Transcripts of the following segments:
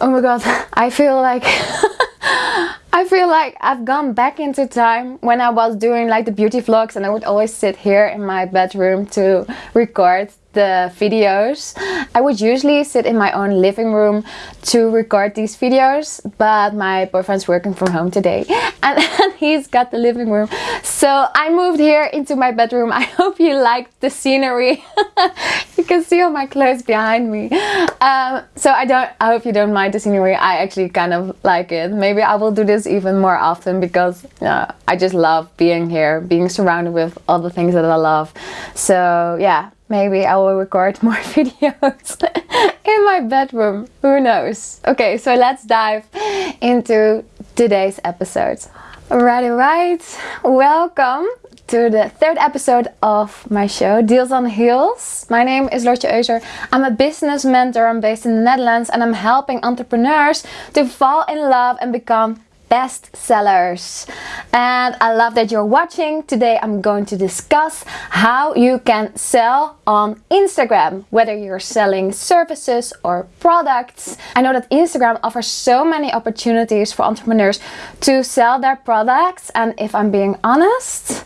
Oh my god, I feel like I feel like I've gone back into time when I was doing like the beauty vlogs and I would always sit here in my bedroom to record the videos. I would usually sit in my own living room to record these videos, but my boyfriend's working from home today and, and he's got the living room. So I moved here into my bedroom. I hope you liked the scenery. you can see all my clothes behind me. Um, so I don't, I hope you don't mind the scenery. I actually kind of like it. Maybe I will do this even more often because uh, I just love being here, being surrounded with all the things that I love. So yeah, maybe I will record more videos in my bedroom. Who knows? Okay, so let's dive into today's episode. Alrighty, right. Welcome to the third episode of my show, Deals on Heels. My name is Lotje Euser. I'm a business mentor. I'm based in the Netherlands and I'm helping entrepreneurs to fall in love and become best sellers and I love that you're watching. Today I'm going to discuss how you can sell on Instagram whether you're selling services or products. I know that Instagram offers so many opportunities for entrepreneurs to sell their products. And if I'm being honest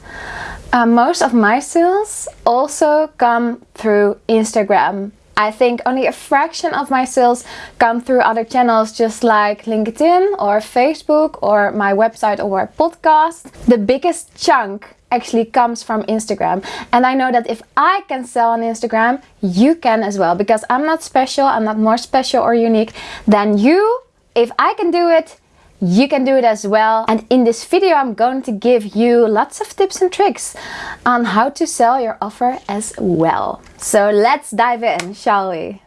uh, most of my sales also come through Instagram I think only a fraction of my sales come through other channels just like LinkedIn or Facebook or my website or podcast. The biggest chunk actually comes from Instagram and I know that if I can sell on Instagram you can as well because I'm not special I'm not more special or unique than you if I can do it you can do it as well. And in this video, I'm going to give you lots of tips and tricks on how to sell your offer as well. So let's dive in, shall we?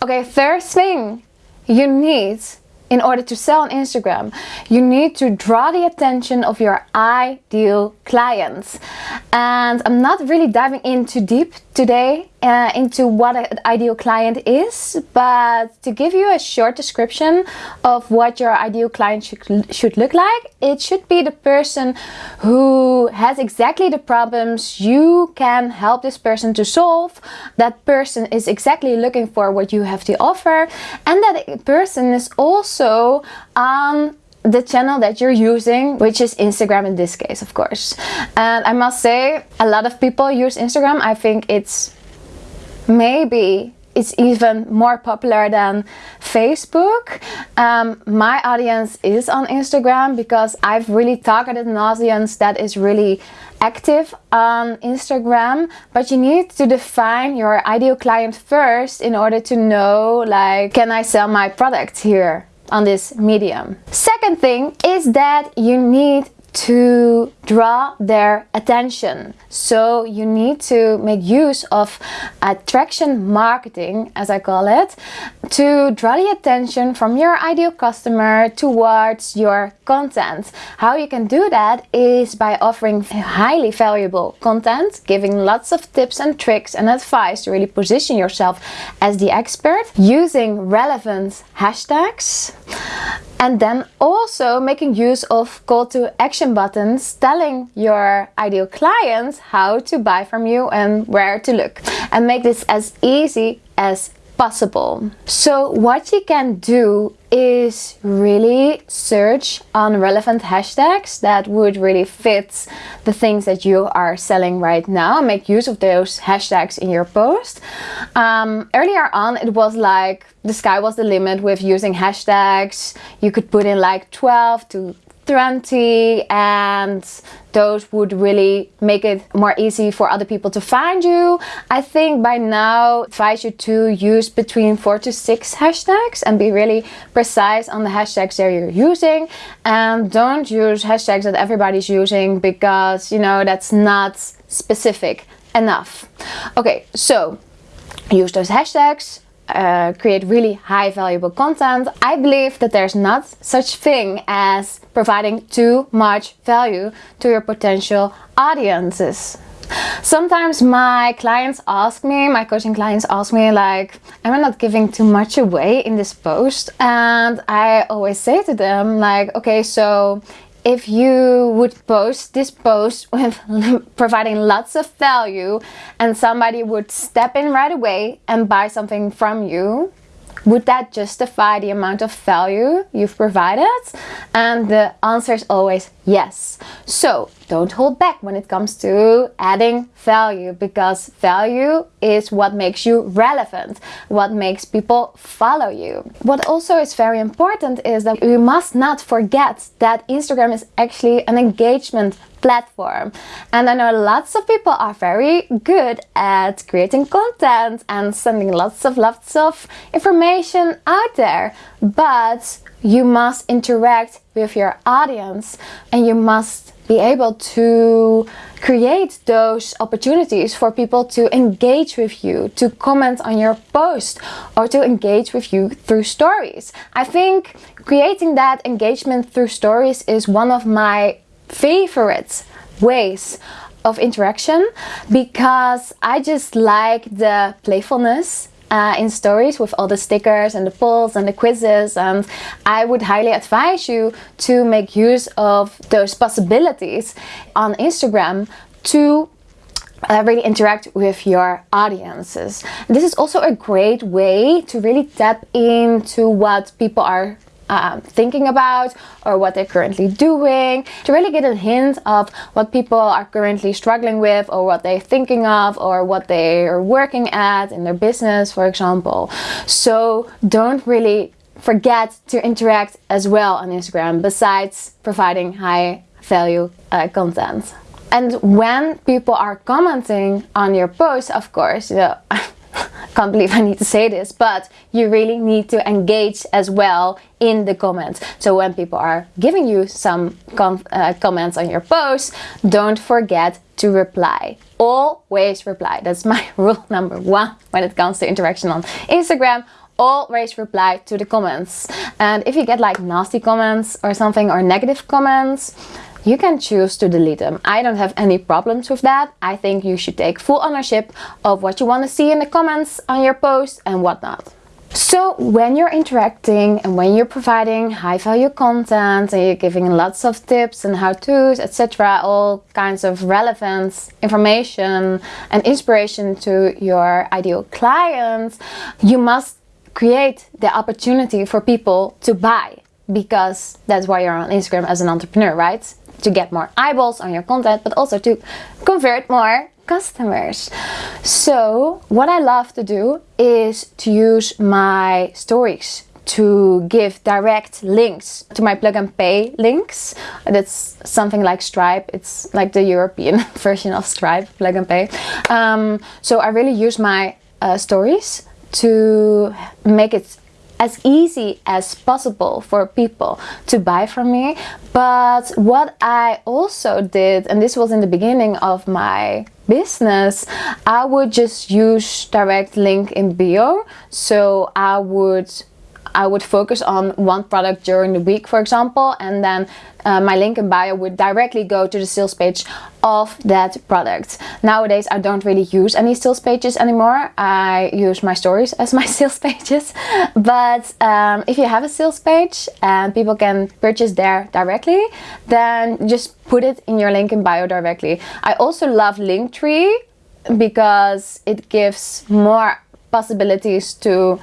Okay, first thing you need in order to sell on Instagram, you need to draw the attention of your ideal clients. And I'm not really diving in too deep today uh, into what an ideal client is, but to give you a short description of what your ideal client should, should look like, it should be the person who has exactly the problems you can help this person to solve. That person is exactly looking for what you have to offer, and that person is also on the channel that you're using, which is Instagram in this case, of course. And I must say, a lot of people use Instagram. I think it's maybe it's even more popular than Facebook. Um, my audience is on Instagram because I've really targeted an audience that is really active on Instagram but you need to define your ideal client first in order to know like can I sell my product here on this medium. Second thing is that you need to draw their attention. So you need to make use of attraction marketing, as I call it, to draw the attention from your ideal customer towards your content. How you can do that is by offering highly valuable content, giving lots of tips and tricks and advice to really position yourself as the expert, using relevant hashtags, and then also making use of call to action buttons telling your ideal clients how to buy from you and where to look. And make this as easy as possible. So what you can do is really search on relevant hashtags that would really fit the things that you are selling right now. Make use of those hashtags in your post. Um, earlier on it was like the sky was the limit with using hashtags. You could put in like 12 to 20 and those would really make it more easy for other people to find you. I think by now advise you to use between four to six hashtags and be really precise on the hashtags that you're using and don't use hashtags that everybody's using because you know that's not specific enough. Okay, so use those hashtags uh, create really high valuable content, I believe that there's not such thing as providing too much value to your potential audiences. Sometimes my clients ask me, my coaching clients ask me like, am I not giving too much away in this post? And I always say to them like, okay, so if you would post this post with providing lots of value and somebody would step in right away and buy something from you would that justify the amount of value you've provided? And the answer is always yes. So don't hold back when it comes to adding value because value is what makes you relevant, what makes people follow you. What also is very important is that we must not forget that Instagram is actually an engagement platform. And I know lots of people are very good at creating content and sending lots of lots of information out there. But you must interact with your audience and you must be able to create those opportunities for people to engage with you, to comment on your post, or to engage with you through stories. I think creating that engagement through stories is one of my favorite ways of interaction because I just like the playfulness uh, in stories with all the stickers and the polls and the quizzes and I would highly advise you to make use of those possibilities on Instagram to uh, really interact with your audiences. This is also a great way to really tap into what people are um, thinking about or what they're currently doing to really get a hint of what people are currently struggling with or what they're thinking of or what they are working at in their business, for example. So don't really forget to interact as well on Instagram besides providing high value uh, content. And when people are commenting on your post, of course, you know, can't believe I need to say this, but you really need to engage as well in the comments. So when people are giving you some com uh, comments on your post, don't forget to reply. Always reply. That's my rule number one when it comes to interaction on Instagram always reply to the comments. And if you get like nasty comments or something or negative comments, you can choose to delete them. I don't have any problems with that. I think you should take full ownership of what you want to see in the comments on your post and whatnot. So when you're interacting and when you're providing high value content and you're giving lots of tips and how-tos, etc., all kinds of relevant information and inspiration to your ideal clients, you must create the opportunity for people to buy because that's why you're on Instagram as an entrepreneur, right? To get more eyeballs on your content, but also to convert more customers. So what I love to do is to use my stories to give direct links to my plug and pay links. That's something like Stripe. It's like the European version of Stripe, plug and pay. Um, so I really use my uh, stories to make it as easy as possible for people to buy from me. But what I also did, and this was in the beginning of my business, I would just use direct link in bio. So I would I would focus on one product during the week, for example, and then uh, my link in bio would directly go to the sales page of that product. Nowadays, I don't really use any sales pages anymore. I use my stories as my sales pages. But um, if you have a sales page and people can purchase there directly, then just put it in your link in bio directly. I also love Linktree because it gives more possibilities to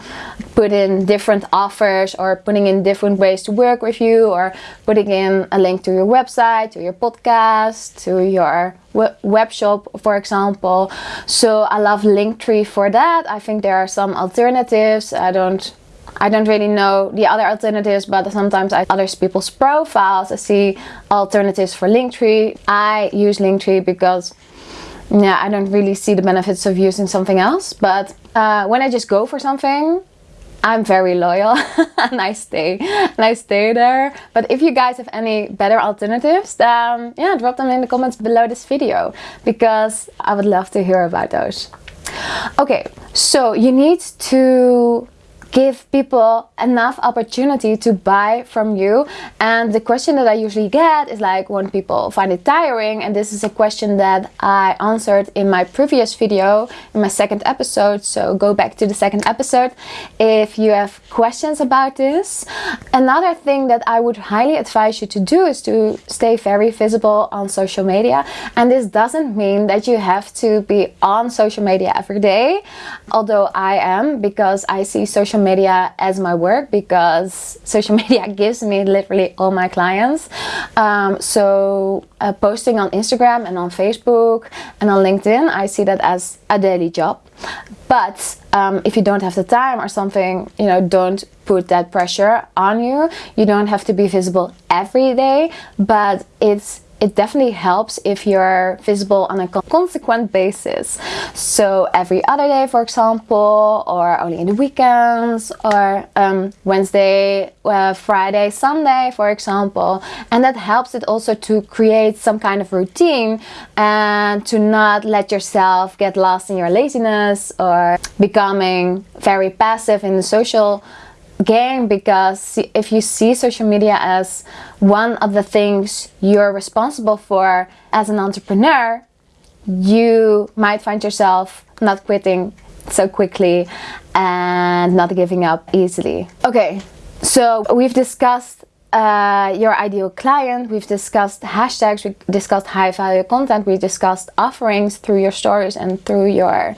put in different offers or putting in different ways to work with you or putting in a link to your website, to your podcast, to your web shop, for example. So I love Linktree for that. I think there are some alternatives. I don't I don't really know the other alternatives, but sometimes I other people's profiles. I see alternatives for Linktree. I use Linktree because yeah, I don't really see the benefits of using something else. But uh, when I just go for something, I'm very loyal and I stay and I stay there. But if you guys have any better alternatives, then yeah, drop them in the comments below this video because I would love to hear about those. Okay, so you need to give people enough opportunity to buy from you. And the question that I usually get is like when people find it tiring and this is a question that I answered in my previous video in my second episode. So go back to the second episode if you have questions about this. Another thing that I would highly advise you to do is to stay very visible on social media. And this doesn't mean that you have to be on social media every day although I am because I see social social media as my work because social media gives me literally all my clients. Um, so uh, posting on Instagram and on Facebook and on LinkedIn, I see that as a daily job. But um, if you don't have the time or something, you know, don't put that pressure on you. You don't have to be visible every day, but it's it definitely helps if you're visible on a consequent basis. So every other day, for example, or only in the weekends, or um, Wednesday, uh, Friday, Sunday, for example. And that helps it also to create some kind of routine and to not let yourself get lost in your laziness or becoming very passive in the social game because if you see social media as one of the things you're responsible for as an entrepreneur, you might find yourself not quitting so quickly and not giving up easily. Okay, so we've discussed uh, your ideal client, we've discussed hashtags, we discussed high value content, we discussed offerings through your stories and through your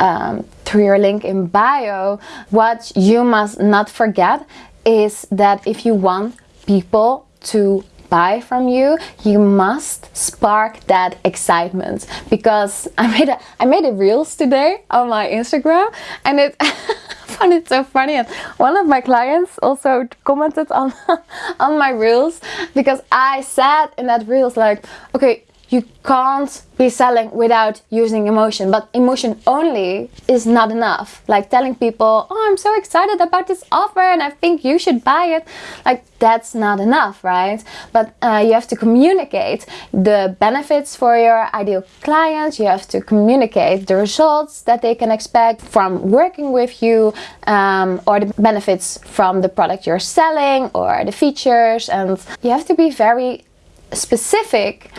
um, through your link in bio, what you must not forget is that if you want people to buy from you you must spark that excitement. Because I made a I made a reels today on my Instagram and it found it so funny. And one of my clients also commented on on my reels because I said in that reels like okay you can't be selling without using emotion but emotion only is not enough. Like telling people oh i'm so excited about this offer and i think you should buy it like that's not enough right? But uh, you have to communicate the benefits for your ideal clients you have to communicate the results that they can expect from working with you um, or the benefits from the product you're selling or the features. And you have to be very specific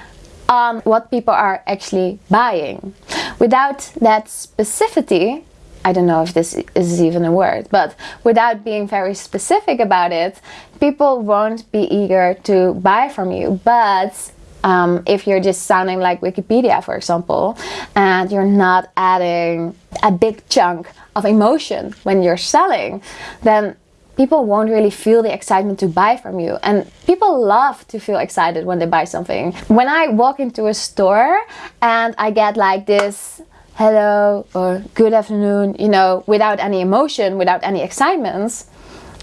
on what people are actually buying. Without that specificity, I don't know if this is even a word, but without being very specific about it, people won't be eager to buy from you. But um, if you're just sounding like Wikipedia, for example, and you're not adding a big chunk of emotion when you're selling, then people won't really feel the excitement to buy from you. And people love to feel excited when they buy something. When I walk into a store and I get like this hello or good afternoon, you know, without any emotion, without any excitement,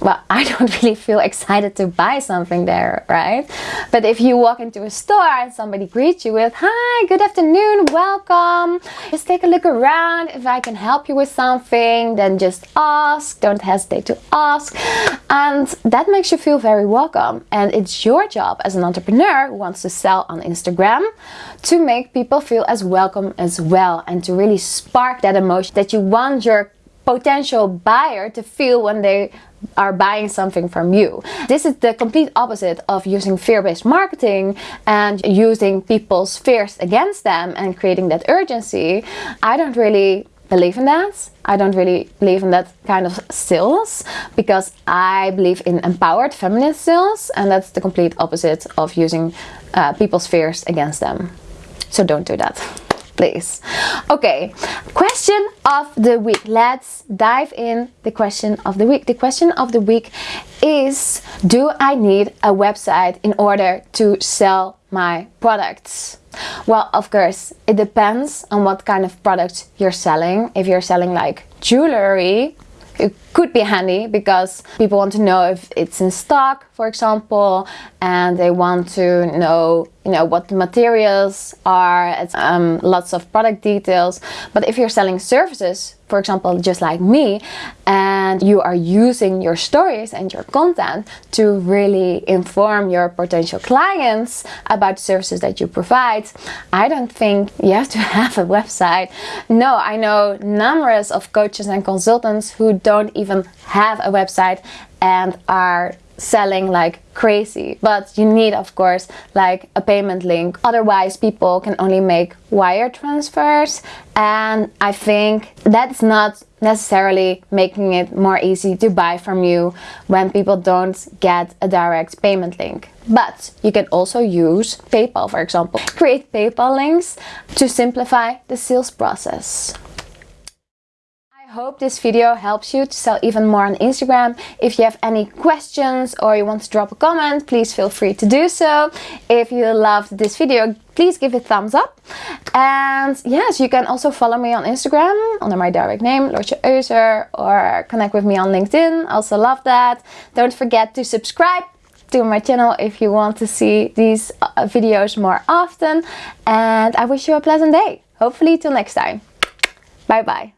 well, I don't really feel excited to buy something there, right? But if you walk into a store and somebody greets you with, hi, good afternoon, welcome, just take a look around. If I can help you with something, then just ask, don't hesitate to ask. And that makes you feel very welcome. And it's your job as an entrepreneur who wants to sell on Instagram to make people feel as welcome as well and to really spark that emotion that you want your potential buyer to feel when they are buying something from you. This is the complete opposite of using fear-based marketing and using people's fears against them and creating that urgency. I don't really believe in that. I don't really believe in that kind of sales because I believe in empowered feminist sales and that's the complete opposite of using uh, people's fears against them. So don't do that please. Okay, question of the week. Let's dive in the question of the week. The question of the week is, do I need a website in order to sell my products? Well, of course, it depends on what kind of product you're selling. If you're selling like jewelry, it could be handy because people want to know if it's in stock, for example, and they want to know, you know, what the materials are, it's, um, lots of product details. But if you're selling services, for example, just like me, and you are using your stories and your content to really inform your potential clients about services that you provide, I don't think you have to have a website. No, I know numerous of coaches and consultants who don't even have a website and are selling like crazy. But you need of course like a payment link. Otherwise people can only make wire transfers. And I think that's not necessarily making it more easy to buy from you when people don't get a direct payment link. But you can also use PayPal for example. Create PayPal links to simplify the sales process hope this video helps you to sell even more on Instagram. If you have any questions or you want to drop a comment, please feel free to do so. If you loved this video, please give it a thumbs up. And yes, you can also follow me on Instagram under my direct name, Lotje Euser, or connect with me on LinkedIn. Also love that. Don't forget to subscribe to my channel if you want to see these uh, videos more often. And I wish you a pleasant day. Hopefully till next time. Bye bye.